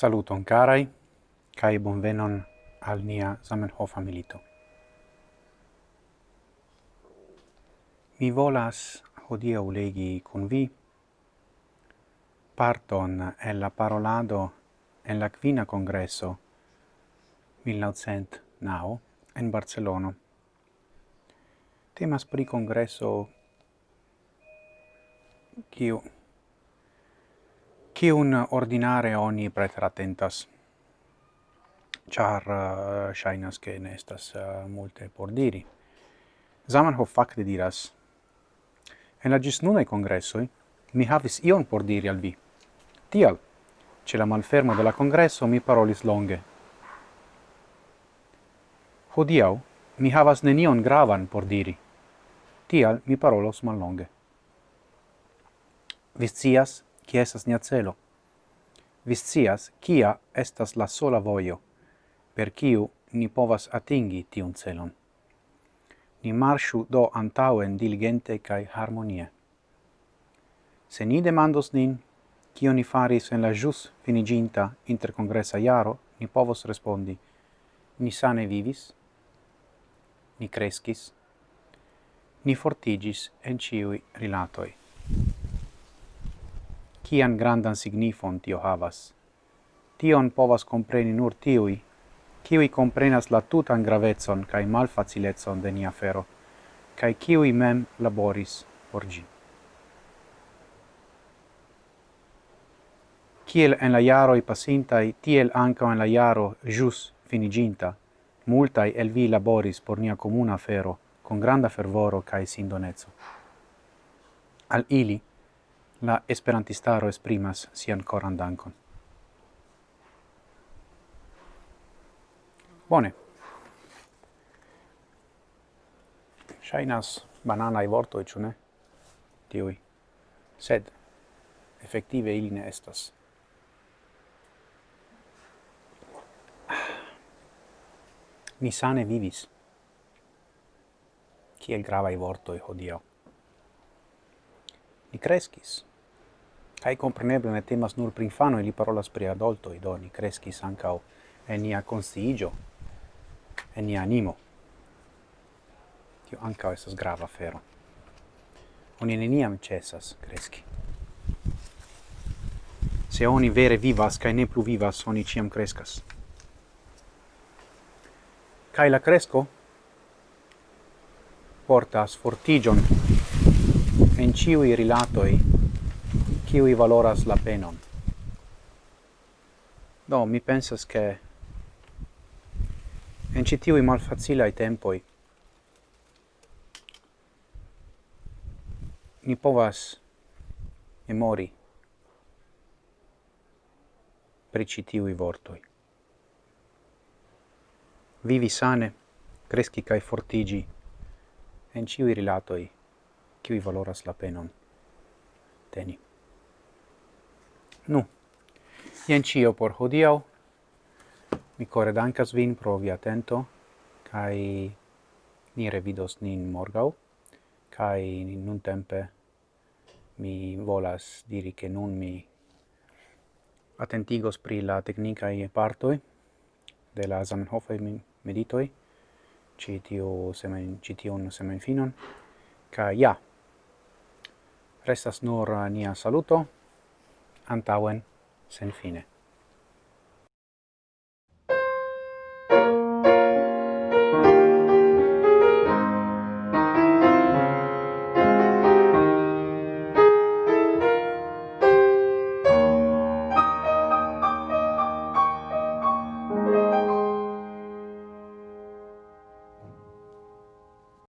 Saluton carai, cae bonvenon al nia Zamenhof milito. Mi volas hodiau legi con vi parton el la parolado en la quina congresso 1909 en Barcelona. Temas pri congresso kiu cium ordinare oni preteratentas char uh, shainas che ne estas uh, multe por diri. Zamenhof facte diras, en la gis nunai congressoi mi havis ion por diri al vi. Tial, ce la malfermo de la congresso mi parolis longe. Hodiau, mi havas nenion gravan por diri. Tial, mi parolos mal longe. Vi scias, qui estas nia celo. Viscias, kia estas la sola vojo, per kiu ni povas atingi tiun celon. Ni marshu do antaŭen diligente kaj harmonie. Se ni demandos nin, kio ni faris en la jus finiginta intercongressa jaro, ni povos respondi, ni sane vivis, ni crescis, ni fortigis en ciui rilatoi kian grandan signifon tio havas. Tion povas compreni nur tiui, kiui comprenas la tutan gravetson cae malfaciletson de nia fero, cae kiui mem laboris por gi. Kiel en la iaroi pasintai, tiel anca en la iaro jus finiginta, multai el vi laboris por nia comuna fero, con granda fervoro cae sindonezzo. Al ili, la esperantistaro esprimas sian coran dankon. Bone. Shainas banana i vorto e ne? Tiui. Sed, effective ili ne estas. Ni sane vivis. Kiel iorto e hodio. Ni crescis. Kai compreneble ne temas nur pri infano, li parolas pri adulto, i doni crescis sankao en nia consigio, en nia animo. Tio anca esas grava fero. Oni neniam cesas cresci. Se oni vere vivas, kai ne plu vivas, oni ciam crescas. Kai la cresco portas fortigion en ciui rilatoi kiui valoras la penon. Do, mi pensas che en citiui malfacilai tempoi ni povas memori pri citiui vortoi. Vivi sane, cresci cae fortigi en ciui rilatoi, kiui valoras la penon teni. Nu, jen cio por hodiau. Mi core dankas vin pro vi atento, kai ni revidos nin morgau, kai nun tempe mi volas diri che nun mi attentigos pri la tecnicae partoi de la Zamenhof meditoi, citiu semen, citiun semen finon, ca ja, restas nur nia saluto, antauen sen fine.